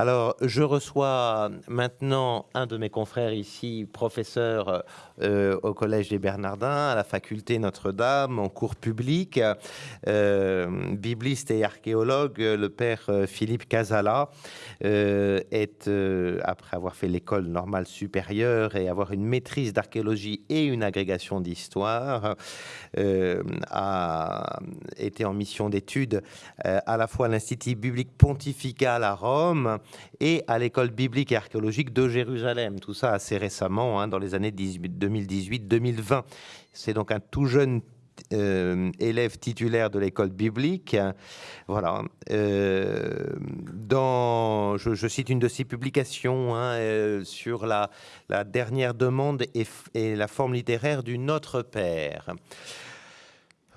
Alors, je reçois maintenant un de mes confrères ici, professeur euh, au Collège des Bernardins, à la faculté Notre-Dame, en cours public, euh, bibliste et archéologue, le père euh, Philippe Casala est, après avoir fait l'école normale supérieure et avoir une maîtrise d'archéologie et une agrégation d'histoire, a été en mission d'études à la fois à l'Institut biblique pontifical à Rome et à l'école biblique et archéologique de Jérusalem. Tout ça assez récemment, hein, dans les années 2018-2020. C'est donc un tout jeune euh, élève titulaire de l'école biblique. Voilà. Euh, dans, je, cite une de ses publications hein, euh, sur la, dernière demande et, et, la forme littéraire du Notre Père.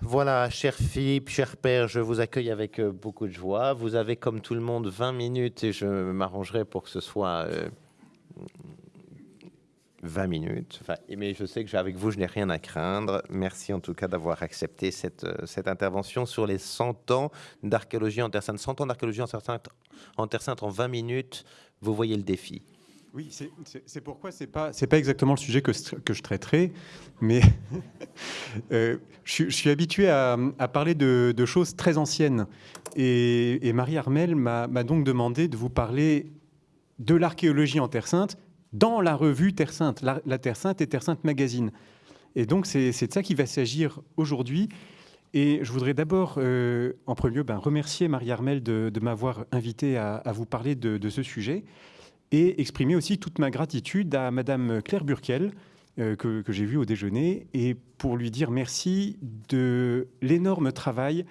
Voilà, cher Philippe, cher père, je vous accueille avec euh, beaucoup de joie. Vous avez, comme tout le monde, 20 minutes et je m'arrangerai pour que ce soit 20 euh, minutes. Enfin, mais je sais que avec vous, je n'ai rien à craindre. Merci en tout cas d'avoir accepté cette, euh, cette intervention sur les 100 ans d'archéologie en Terre Sainte. 100 ans d'archéologie en, Terre Sainte en 20 minutes, vous voyez le défi. Oui, c'est pourquoi ce n'est pas, pas exactement le sujet que, que je traiterai, mais euh, je, suis habitué à, parler de, choses très anciennes. Et, Marie Armel m'a donc demandé de vous parler de l'archéologie en Terre Sainte dans la revue Terre Sainte, la, Terre Sainte et Terre Sainte Magazine. Et donc c'est de ça qu'il va s'agir aujourd'hui. Et je voudrais d'abord, euh, en premier lieu, ben, remercier Marie Armel de, m'avoir invité à, vous parler de, de ce sujet et exprimer aussi toute ma gratitude à Madame Claire Burkel, euh, que, j'ai vue au déjeuner, et pour lui dire merci de l'énorme travail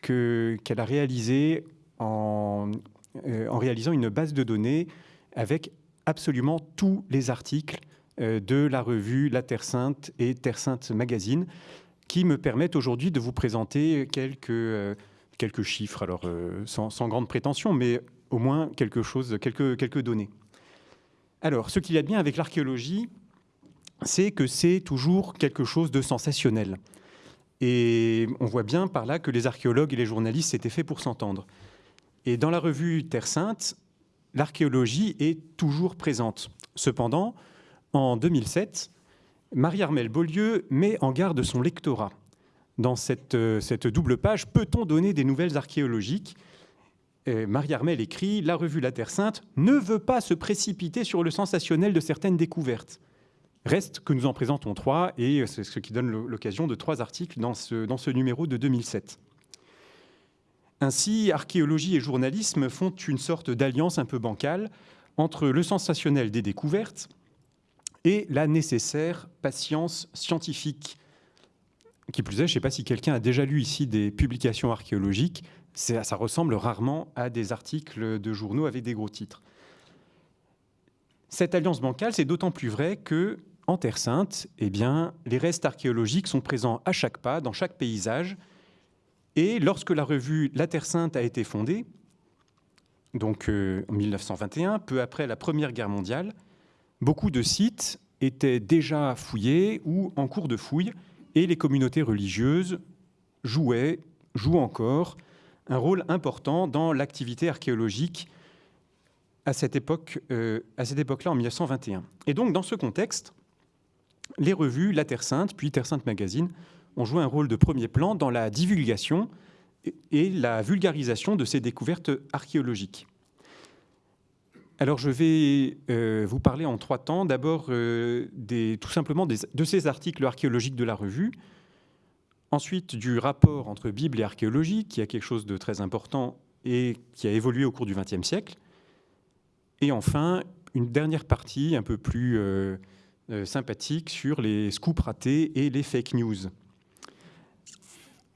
qu'elle a réalisé en, euh, en, réalisant une base de données avec absolument tous les articles euh, de la revue La Terre Sainte et Terre Sainte Magazine, qui me permettent aujourd'hui de vous présenter quelques, quelques chiffres, alors sans, sans grande prétention, mais au moins quelques, données. Alors, ce qu'il y a de bien avec l'archéologie, c'est que c'est toujours quelque chose de sensationnel. Et on voit bien par là que les archéologues et les journalistes s'étaient faits pour s'entendre. Et dans la revue Terre Sainte, l'archéologie est toujours présente. Cependant, en 2007, Marie-Armelle Beaulieu met en garde son lectorat. Dans cette, euh, cette double page, peut-on donner des nouvelles archéologiques? Marie-Armelle écrit La revue La Terre Sainte ne veut pas se précipiter sur le sensationnel de certaines découvertes. Reste que nous en présentons trois, et c'est ce qui donne l'occasion de trois articles dans ce, dans ce numéro de 2007. Ainsi, archéologie et journalisme font une sorte d'alliance un peu bancale entre le sensationnel des découvertes et la nécessaire patience scientifique. Qui plus est, je ne sais pas si quelqu'un a déjà lu ici des publications archéologiques, ça ressemble rarement à des articles de journaux avec des gros titres. Cette alliance bancale, c'est d'autant plus vrai que en Terre Sainte, eh bien, les restes archéologiques sont présents à chaque pas, dans chaque paysage. Et lorsque la revue La Terre Sainte a été fondée, donc euh, en 1921, peu après la Première Guerre mondiale, beaucoup de sites étaient déjà fouillés ou en cours de fouille, et les communautés religieuses jouaient, jouent encore, un rôle important dans l'activité archéologique à cette époque, euh, époque-là, en 1921. Et donc, dans ce contexte, les revues La Terre Sainte, puis Terre Sainte Magazine, ont joué un rôle de premier plan dans la divulgation et la vulgarisation de ces découvertes archéologiques. Alors, je vais euh, vous parler en trois temps. D'abord, euh, tout simplement de ces articles archéologiques de la revue, Ensuite, du rapport entre Bible et archéologie, qui a quelque chose de très important et qui a évolué au cours du XXe siècle. Et enfin, une dernière partie un peu plus euh, euh, sympathique sur les scoops ratés et les fake news.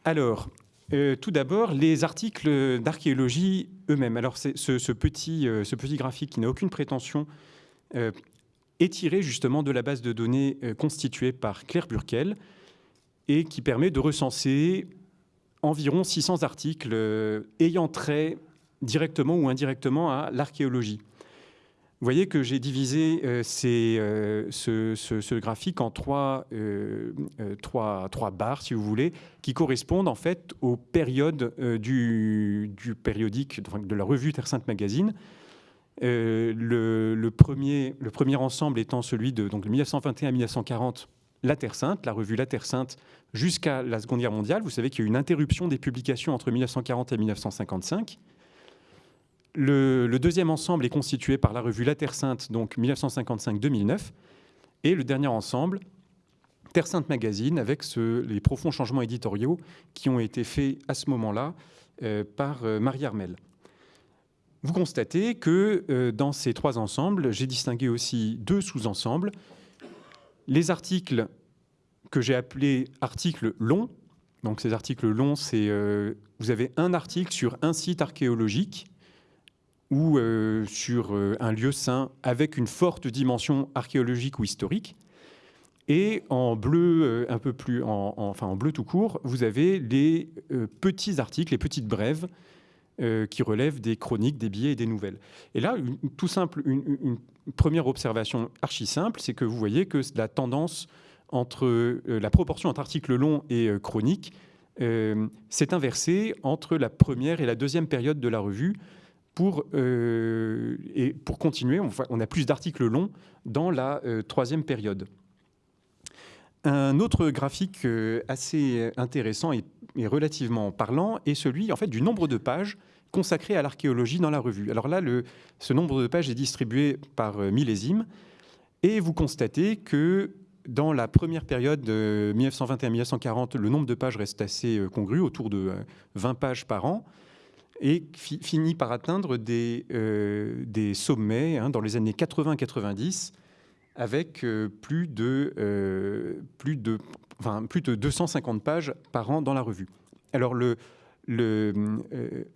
Alors, euh, tout d'abord, les articles d'archéologie eux-mêmes. Alors, ce, ce, petit, ce petit graphique qui n'a aucune prétention est tiré justement de la base de données constituée par Claire Burkel, et qui permet de recenser environ 600 articles euh, ayant trait directement ou indirectement à l'archéologie. Vous voyez que j'ai divisé euh, euh, ce, graphique en trois, barres, si vous voulez, qui correspondent en fait aux périodes du, périodique, de la revue Terre Sainte Magazine. le, premier, le premier ensemble étant celui de donc, 1921-1940, La Terre Sainte, la revue La Terre Sainte, jusqu'à la Seconde Guerre mondiale. Vous savez qu'il y a eu une interruption des publications entre 1940 et 1955. Le, deuxième ensemble est constitué par la revue La Terre Sainte, donc 1955-2009, et le dernier ensemble, Terre Sainte Magazine, avec les profonds changements éditoriaux qui ont été faits à ce moment-là euh, par euh, Marie Armel. Vous constatez que euh, dans ces trois ensembles, j'ai distingué aussi deux sous-ensembles. Les articles que j'ai appelés articles longs. Donc ces articles longs, c'est vous avez un article sur un site archéologique ou euh, sur euh, un lieu saint avec une forte dimension archéologique ou historique. Et en bleu, euh, un peu plus, enfin en bleu tout court, vous avez les petits articles, les petites brèves qui relèvent des chroniques, des billets et des nouvelles. Et là, une, tout simple, une, première observation archi simple, c'est que vous voyez que la tendance entre la proportion entre articles longs et chroniques s'est inversée entre la première et la deuxième période de la revue pour, euh, et pour continuer, on, a plus d'articles longs dans la euh, troisième période. Un autre graphique euh, assez intéressant et, relativement parlant est celui en fait, du nombre de pages consacrées à l'archéologie dans la revue. Alors là, ce nombre de pages est distribué par millésime et vous constatez que dans la première période 1921-1940, le nombre de pages reste assez congru, autour de 20 pages par an et finit par atteindre des, euh, des sommets hein, dans les années 80-90 avec euh, plus, de, euh, plus, de, enfin, plus de 250 pages par an dans la revue. Alors le, le,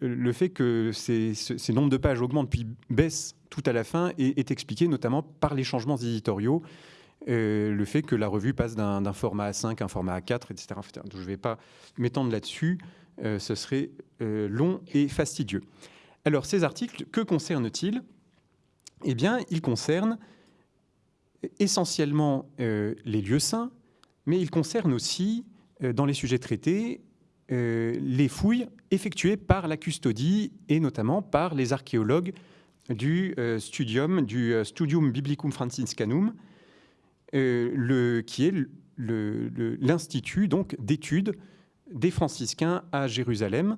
le fait que ces, ces, nombres de pages augmentent puis baissent tout à la fin est, expliqué notamment par les changements éditoriaux, le fait que la revue passe d'un format A5 à un format A4, etc. je ne vais pas m'étendre là-dessus. Euh, ce serait euh, long et fastidieux. Alors ces articles, que concernent-ils Eh bien, ils concernent essentiellement euh, les lieux saints, mais ils concernent aussi, dans les sujets traités, les fouilles effectuées par la custodie et notamment par les archéologues du studium, du Studium Biblicum Franciscanum, qui est l'institut d'études des franciscains à Jérusalem,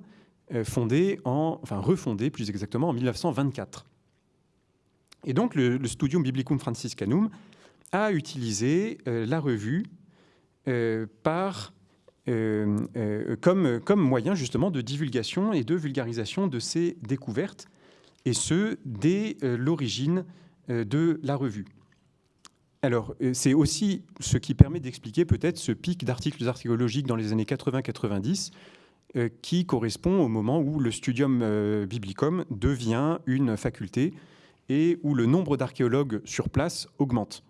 euh, fondé en, enfin refondé plus exactement en 1924. Et donc le, Studium Biblicum Franciscanum a utilisé euh, la revue euh, par, comme, comme moyen justement de divulgation et de vulgarisation de ces découvertes, et ce, dès l'origine de la revue. Alors, euh, c'est aussi ce qui permet d'expliquer peut-être ce pic d'articles archéologiques dans les années 80-90 euh, qui correspond au moment où le studium euh, biblicum devient une faculté et où le nombre d'archéologues sur place augmente.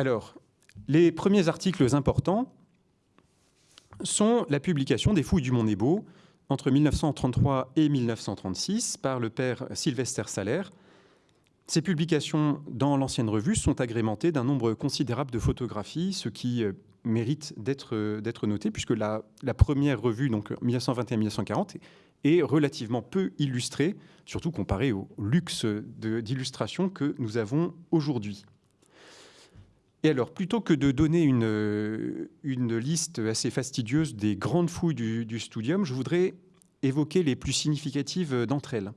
Alors, les premiers articles importants sont la publication des fouilles du Mont Nebo entre 1933 et 1936 par le père Sylvester Salaire, ces publications dans l'ancienne revue sont agrémentées d'un nombre considérable de photographies, ce qui euh, mérite euh, d'être noté, puisque la, première revue, donc 1921-1940, est relativement peu illustrée, surtout comparée au luxe d'illustration que nous avons aujourd'hui. Et alors, plutôt que de donner une, euh, une, liste assez fastidieuse des grandes fouilles du, studium, je voudrais évoquer les plus significatives d'entre elles.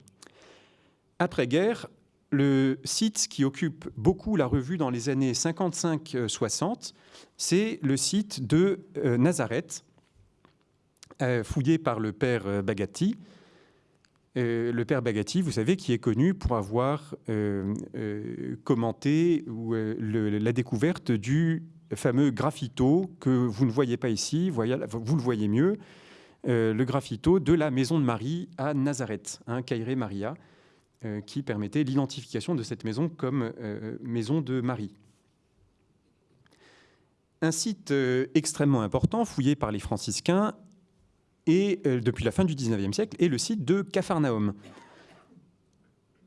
Après-guerre, le site qui occupe beaucoup la revue dans les années 55-60, c'est le site de euh, Nazareth, euh, fouillé par le père euh, le père Bagatti, vous savez, qui est connu pour avoir commenté la découverte du fameux graffito que vous ne voyez pas ici, vous le voyez mieux, le graffito de la maison de Marie à Nazareth, hein, Caire Maria. Euh, qui permettait l'identification de cette maison comme euh, maison de Marie. Un site euh, extrêmement important, fouillé par les franciscains, et depuis la fin du XIXe siècle, est le site de Capharnaüm.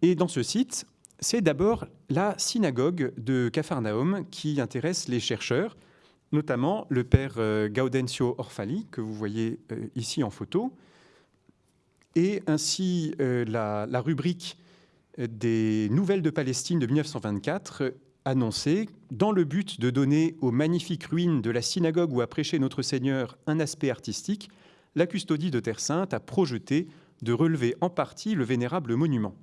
Et dans ce site, c'est d'abord la synagogue de Capharnaüm qui intéresse les chercheurs, notamment le père Gaudencio Orfali, que vous voyez ici en photo, et ainsi la, la, rubrique des Nouvelles de Palestine de 1924 annoncée dans le but de donner aux magnifiques ruines de la synagogue où a prêché notre Seigneur un aspect artistique, la custodie de Terre Sainte a projeté de relever en partie le vénérable monument.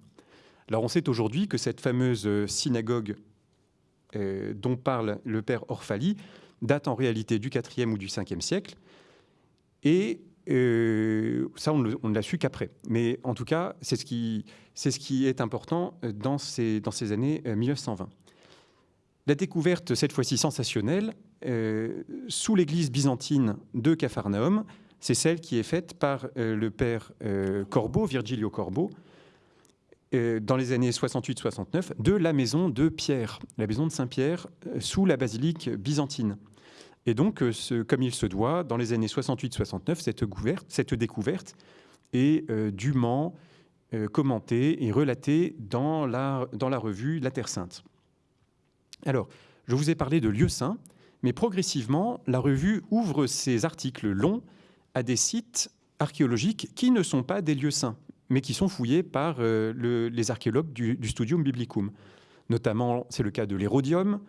Alors on sait aujourd'hui que cette fameuse synagogue euh, dont parle le père Orphali date en réalité du IVe ou du 5e siècle, et euh, ça on, ne l'a su qu'après. Mais en tout cas, c'est ce, qui, est important dans ces, années 1920. Euh, La découverte, cette fois-ci sensationnelle, sous l'église byzantine de Capharnaüm, c'est celle qui est faite par le père Corbeau, Virgilio Corbeau, euh, dans les années 68-69 de la maison de Pierre, la maison de Saint-Pierre, euh, sous la basilique byzantine. Et donc, euh, comme il se doit, dans les années 68-69, cette, cette, découverte est dûment commentée et relatée dans la, dans la revue La Terre Sainte. Alors, je vous ai parlé de lieux saints, mais progressivement, la revue ouvre ses articles longs à des sites archéologiques qui ne sont pas des lieux saints mais qui sont fouillés par euh, les archéologues du, Studium Biblicum. Notamment, c'est le cas de l'Hérodium,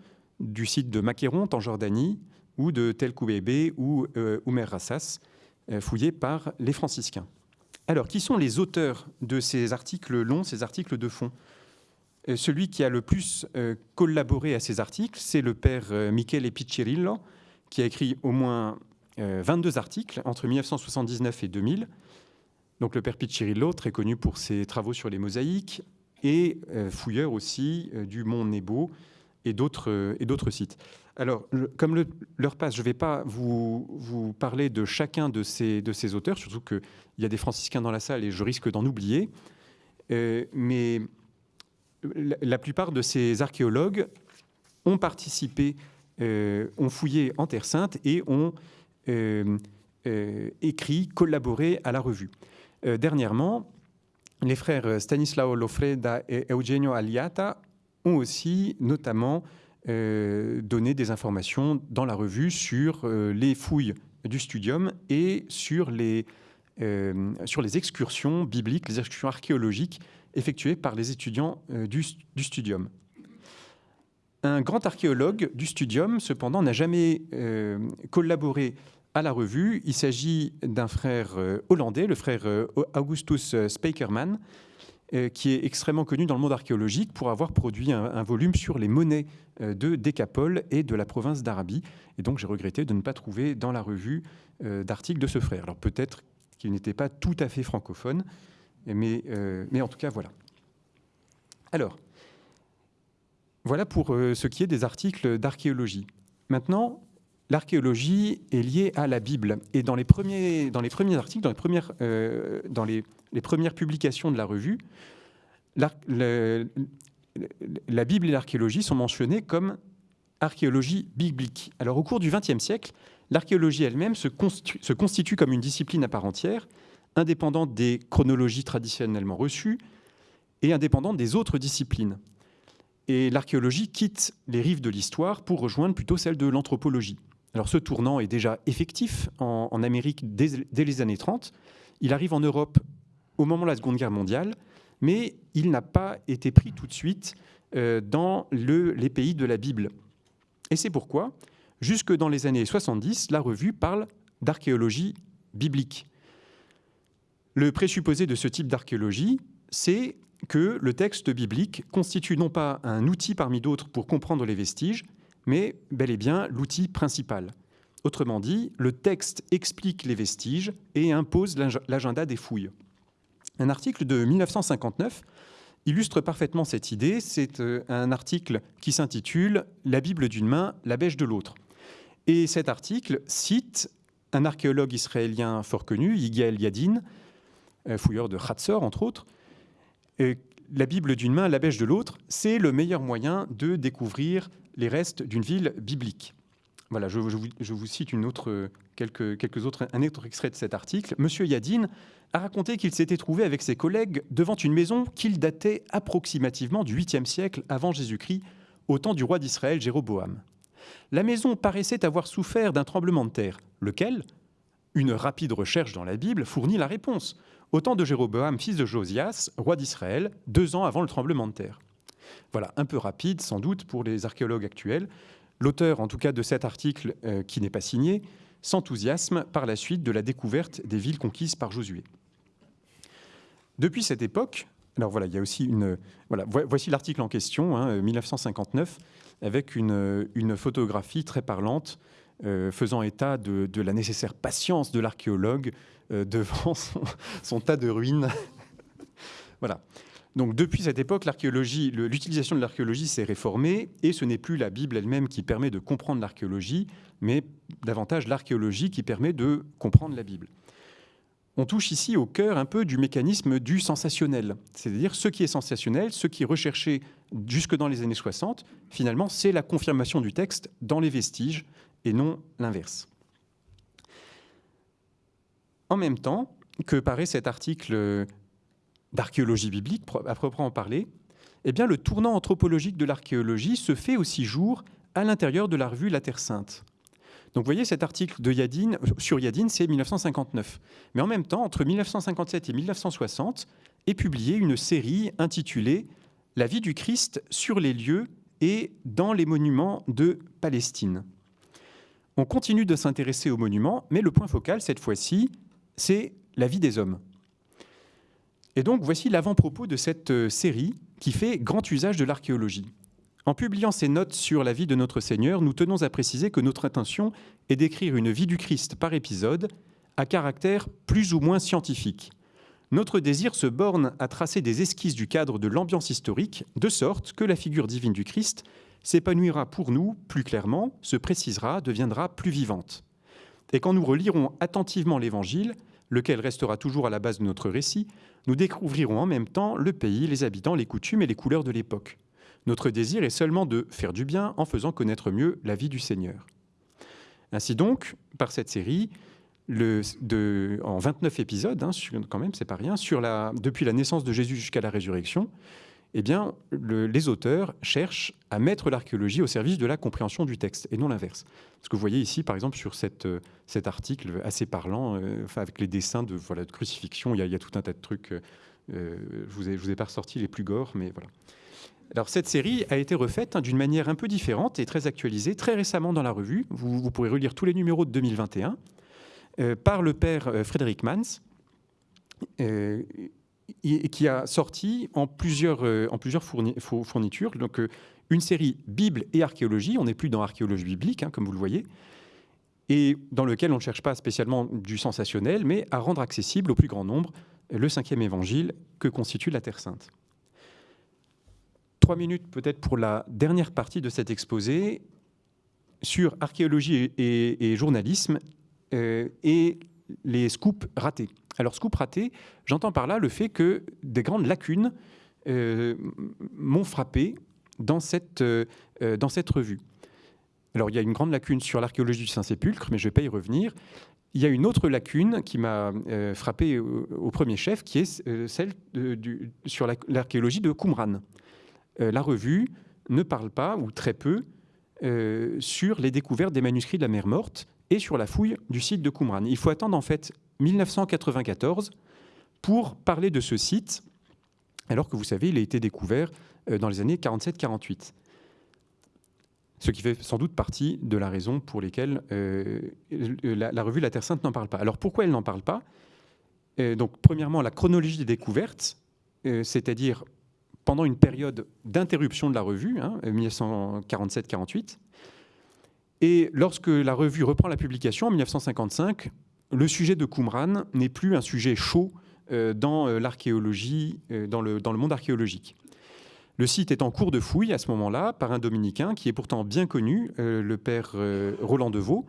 du site de Macéronte en Jordanie, ou de Tel Koubébé ou euh, Oumer Rassas, euh, fouillés par les franciscains. Alors, qui sont les auteurs de ces articles longs, ces articles de fond? Celui qui a le plus collaboré à ces articles, c'est le père Michele Piccirillo, qui a écrit au moins 22 articles entre 1979 et 2000, donc le père Piccirillo, très connu pour ses travaux sur les mosaïques, et euh, fouilleur aussi euh, du mont Nebo et d'autres euh, sites. Alors, comme l'heure passe, je ne vais pas vous, vous, parler de chacun de ces, de ces auteurs, surtout qu'il y a des franciscains dans la salle et je risque d'en oublier. mais la, plupart de ces archéologues ont participé, ont fouillé en Terre Sainte et ont écrit, collaboré à la revue. Euh, dernièrement, les frères Stanislao Lofreda et Eugenio Aliata ont aussi notamment euh, donné des informations dans la revue sur euh, les fouilles du studium et sur les, sur les excursions bibliques, les excursions archéologiques effectuées par les étudiants du, studium. Un grand archéologue du studium, cependant, n'a jamais collaboré à la revue. Il s'agit d'un frère euh, hollandais, le frère euh, Augustus euh, Spijkerman, qui est extrêmement connu dans le monde archéologique pour avoir produit un, volume sur les monnaies de Décapole et de la province d'Arabie. Et donc j'ai regretté de ne pas trouver dans la revue d'articles de ce frère. Alors peut-être qu'il n'était pas tout à fait francophone, mais, mais en tout cas voilà. Alors, voilà pour ce qui est des articles d'archéologie. Maintenant, l'archéologie est liée à la Bible. Et dans les premiers, articles, dans les premières, euh, les, premières publications de la revue, la, la Bible et l'archéologie sont mentionnées comme archéologie biblique. Alors au cours du XXe siècle, l'archéologie elle-même se, se, constitue comme une discipline à part entière, indépendante des chronologies traditionnellement reçues et indépendante des autres disciplines. Et l'archéologie quitte les rives de l'histoire pour rejoindre plutôt celle de l'anthropologie. Alors ce tournant est déjà effectif en, Amérique dès, les années 30. Il arrive en Europe au moment de la Seconde Guerre mondiale, mais il n'a pas été pris tout de suite euh, dans les pays de la Bible. Et c'est pourquoi, jusque dans les années 70, la revue parle d'archéologie biblique. Le présupposé de ce type d'archéologie, c'est que le texte biblique constitue non pas un outil parmi d'autres pour comprendre les vestiges, mais bel et bien l'outil principal. Autrement dit, le texte explique les vestiges et impose l'agenda des fouilles. Un article de 1959 illustre parfaitement cette idée. C'est euh, un article qui s'intitule La Bible d'une main, la bêche de l'autre. Et cet article cite un archéologue israélien fort connu, Yigael Yadin, euh, fouilleur de Hatzor entre autres. La Bible d'une main, la bêche de l'autre, c'est le meilleur moyen de découvrir les restes d'une ville biblique. Voilà, je, vous, cite quelques, quelques un autre extrait de cet article. Monsieur Yadin a raconté qu'il s'était trouvé avec ses collègues devant une maison qu'il datait approximativement du 8e siècle avant Jésus-Christ, au temps du roi d'Israël Jéroboam. La maison paraissait avoir souffert d'un tremblement de terre, lequel, une rapide recherche dans la Bible, fournit la réponse. Au temps de Jéroboam, fils de Josias, roi d'Israël, deux ans avant le tremblement de terre. Voilà, un peu rapide sans doute pour les archéologues actuels. L'auteur, en tout cas, de cet article euh, qui n'est pas signé, s'enthousiasme par la suite de la découverte des villes conquises par Josué. Depuis cette époque, alors voilà, il y a aussi une. Voilà, voici l'article en question, 1959, hein, avec une, une, photographie très parlante euh, faisant état de, la nécessaire patience de l'archéologue euh, devant son, tas de ruines. voilà. Donc depuis cette époque, l'utilisation de l'archéologie s'est réformée et ce n'est plus la Bible elle-même qui permet de comprendre l'archéologie, mais davantage l'archéologie qui permet de comprendre la Bible. On touche ici au cœur un peu du mécanisme du sensationnel, c'est-à-dire ce qui est sensationnel, ce qui est recherché jusque dans les années 60, finalement c'est la confirmation du texte dans les vestiges et non l'inverse. En même temps que paraît cet article d'archéologie biblique, à proprement parler, eh bien, le tournant anthropologique de l'archéologie se fait aussi jour à l'intérieur de la revue La Terre Sainte. Donc vous voyez cet article de Yadin, sur Yadin, c'est 1959. Mais en même temps, entre 1957 et 1960, est publiée une série intitulée La vie du Christ sur les lieux et dans les monuments de Palestine. On continue de s'intéresser aux monuments, mais le point focal, cette fois-ci, c'est la vie des hommes. Et donc voici l'avant-propos de cette euh, série qui fait grand usage de l'archéologie. En publiant ces notes sur la vie de notre Seigneur, nous tenons à préciser que notre intention est d'écrire une vie du Christ par épisode, à caractère plus ou moins scientifique. Notre désir se borne à tracer des esquisses du cadre de l'ambiance historique, de sorte que la figure divine du Christ s'épanouira pour nous plus clairement, se précisera, deviendra plus vivante. Et quand nous relirons attentivement l'Évangile, lequel restera toujours à la base de notre récit, nous découvrirons en même temps le pays, les habitants, les coutumes et les couleurs de l'époque. Notre désir est seulement de faire du bien en faisant connaître mieux la vie du Seigneur. Ainsi donc, par cette série, en 29 épisodes, hein, quand même, c'est pas rien, depuis la naissance de Jésus jusqu'à la résurrection, eh bien, les auteurs cherchent à mettre l'archéologie au service de la compréhension du texte, et non l'inverse. Ce que vous voyez ici, par exemple, sur euh, cet article assez parlant, euh, avec les dessins de, voilà, de crucifixion, il y, a, tout un tas de trucs. Euh, je vous ai, vous ai pas ressorti les plus gores, mais voilà. Alors cette série a été refaite hein, d'une manière un peu différente et très actualisée très récemment dans la revue. Vous, pourrez relire tous les numéros de 2021 par le père Frédéric Mans qui a sorti en plusieurs, euh, en plusieurs fournitures. Donc, euh, une série Bible et archéologie. On n'est plus dans archéologie biblique, hein, comme vous le voyez, et dans lequel on ne cherche pas spécialement du sensationnel, mais à rendre accessible au plus grand nombre le cinquième évangile que constitue la Terre Sainte. Trois minutes peut-être pour la dernière partie de cet exposé sur archéologie et, journalisme euh, et les scoops ratés. Alors, scoop raté, j'entends par là le fait que des grandes lacunes euh, m'ont frappé dans cette, euh, euh, dans cette revue. Alors, il y a une grande lacune sur l'archéologie du Saint-Sépulcre, mais je ne vais pas y revenir. Il y a une autre lacune qui m'a frappé au, premier chef, qui est celle sur l'archéologie de Qumran. la revue ne parle pas, ou très peu, sur les découvertes des manuscrits de la mer Morte et sur la fouille du site de Qumran. Il faut attendre en fait 1994 pour parler de ce site, alors que vous savez, il a été découvert euh, dans les années 47-48. Ce qui fait sans doute partie de la raison pour laquelle euh, la, revue La Terre Sainte n'en parle pas. Alors pourquoi elle n'en parle pas? Euh, Donc premièrement, la chronologie des découvertes, c'est-à-dire pendant une période d'interruption de la revue, 1947-48. Hein, Et lorsque la revue reprend la publication en 1955, le sujet de Qumran n'est plus un sujet chaud euh, dans euh, l'archéologie, euh, dans le, dans le monde archéologique. Le site est en cours de fouille à ce moment-là par un dominicain qui est pourtant bien connu, le père Roland Deveau.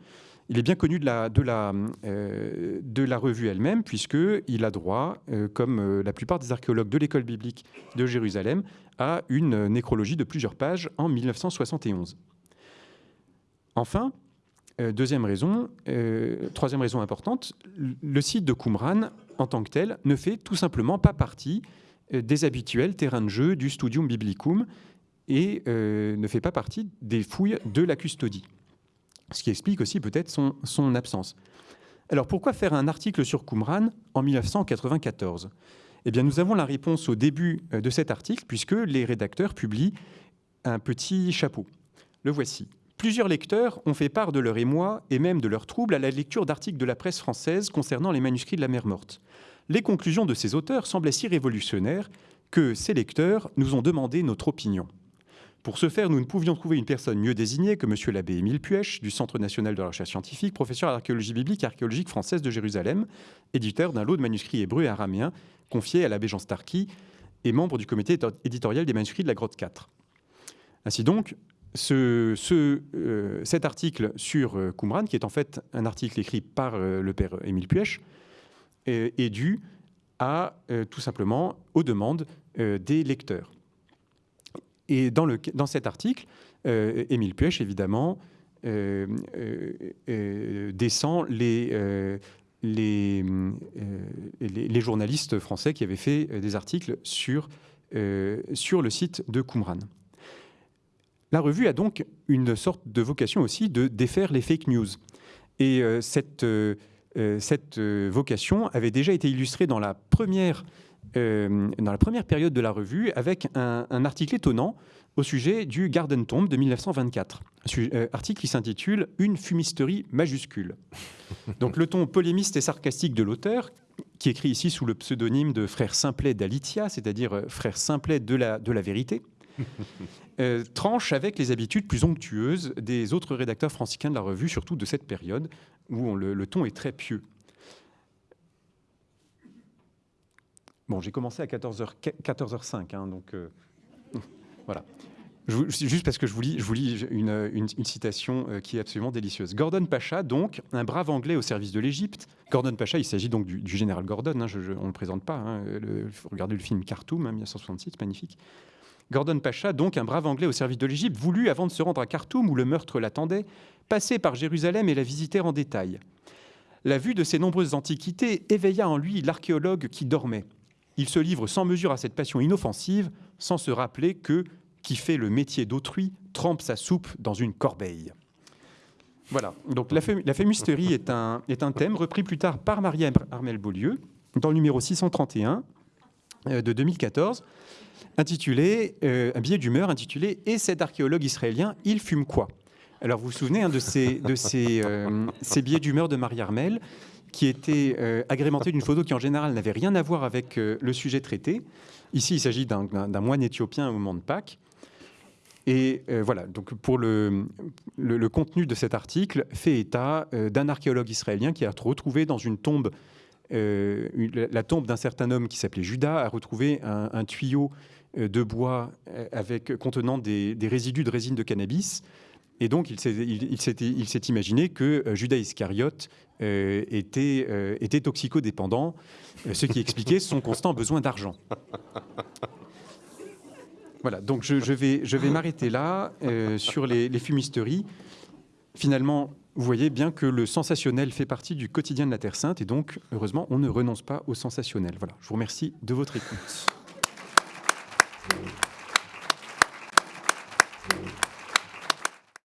Il est bien connu de la, de la, de la revue elle-même, puisqu'il a droit, comme la plupart des archéologues de l'école biblique de Jérusalem, à une nécrologie de plusieurs pages en 1971. Enfin, euh, deuxième raison, euh, troisième raison importante, le site de Qumran, en tant que tel, ne fait tout simplement pas partie euh, des habituels terrains de jeu du Studium Biblicum et ne fait pas partie des fouilles de la custodie. Ce qui explique aussi peut-être son, son, absence. Alors pourquoi faire un article sur Qumran en 1994 Eh bien nous avons la réponse au début de cet article puisque les rédacteurs publient un petit chapeau. Le voici. Plusieurs lecteurs ont fait part de leur émoi et même de leur trouble à la lecture d'articles de la presse française concernant les manuscrits de la mer morte. Les conclusions de ces auteurs semblaient si révolutionnaires que ces lecteurs nous ont demandé notre opinion. Pour ce faire, nous ne pouvions trouver une personne mieux désignée que M. l'abbé Émile Puech, du Centre national de la recherche scientifique, professeur d'archéologie biblique et archéologique française de Jérusalem, éditeur d'un lot de manuscrits hébreux et araméens confié à l'abbé Jean Starky et membre du comité éditorial des manuscrits de la grotte 4. Ainsi donc, euh, cet article sur euh, Qumran, qui est en fait un article écrit par euh, le père Émile Puech, est, dû à tout simplement aux demandes des lecteurs. Et dans, cet article, Émile Puech, évidemment, descend les, journalistes français qui avaient fait des articles sur, sur le site de Qumran. La revue a donc une sorte de vocation aussi de défaire les fake news. Et euh, cette, euh, euh, vocation avait déjà été illustrée dans la première, dans la période de la revue avec un, article étonnant au sujet du Garden Tomb de 1924. Un article qui s'intitule Une fumisterie majuscule. Donc le ton polémiste et sarcastique de l'auteur, qui écrit ici sous le pseudonyme de frère Simplet d'Alitia, c'est-à-dire frère Simplet de la, de la vérité, euh, tranche avec les habitudes plus onctueuses des autres rédacteurs franciscains de la revue, surtout de cette période où le, ton est très pieux. Bon, j'ai commencé à 14h, 14h05, hein, donc euh, voilà. juste parce que je vous lis, je une, une, euh, qui est absolument délicieuse. Gordon Pacha, donc, un brave Anglais au service de l'Égypte. Gordon Pacha, il s'agit donc du, général Gordon, hein, on ne le présente pas. Hein, le, regardez le film Khartoum, 1966, magnifique. Gordon Pacha, donc un brave Anglais au service de l'Égypte, voulut, avant de se rendre à Khartoum où le meurtre l'attendait, passer par Jérusalem et la visiter en détail. La vue de ces nombreuses antiquités éveilla en lui l'archéologue qui dormait. Il se livre sans mesure à cette passion inoffensive, sans se rappeler que qui fait le métier d'autrui trempe sa soupe dans une corbeille. Voilà, donc la, fémisterie est un, thème repris plus tard par Marie Armel Beaulieu dans le numéro 631 euh, de 2014 intitulé, euh, un billet d'humeur intitulé Et cet archéologue israélien, il fume quoi? Alors vous vous souvenez hein, de, ces, de ces, euh, ces billets d'humeur de Marie Armel qui étaient euh, agrémentés d'une photo qui en général n'avait rien à voir avec le sujet traité. Ici, il s'agit d'un moine éthiopien au moment de Pâques. Et voilà, donc pour le, le, le, contenu de cet article, fait état d'un archéologue israélien qui a retrouvé dans une tombe, la tombe d'un certain homme qui s'appelait Judas, a retrouvé un, tuyau euh, de bois euh, contenant des, résidus de résine de cannabis. Et donc, il s'est imaginé que euh, Judas Iscariote était, était toxicodépendant, ce qui expliquait son constant besoin d'argent. Voilà, donc je, vais, je vais m'arrêter là sur les, fumisteries. Finalement, vous voyez bien que le sensationnel fait partie du quotidien de la Terre Sainte et donc, heureusement, on ne renonce pas au sensationnel. Voilà, je vous remercie de votre écoute.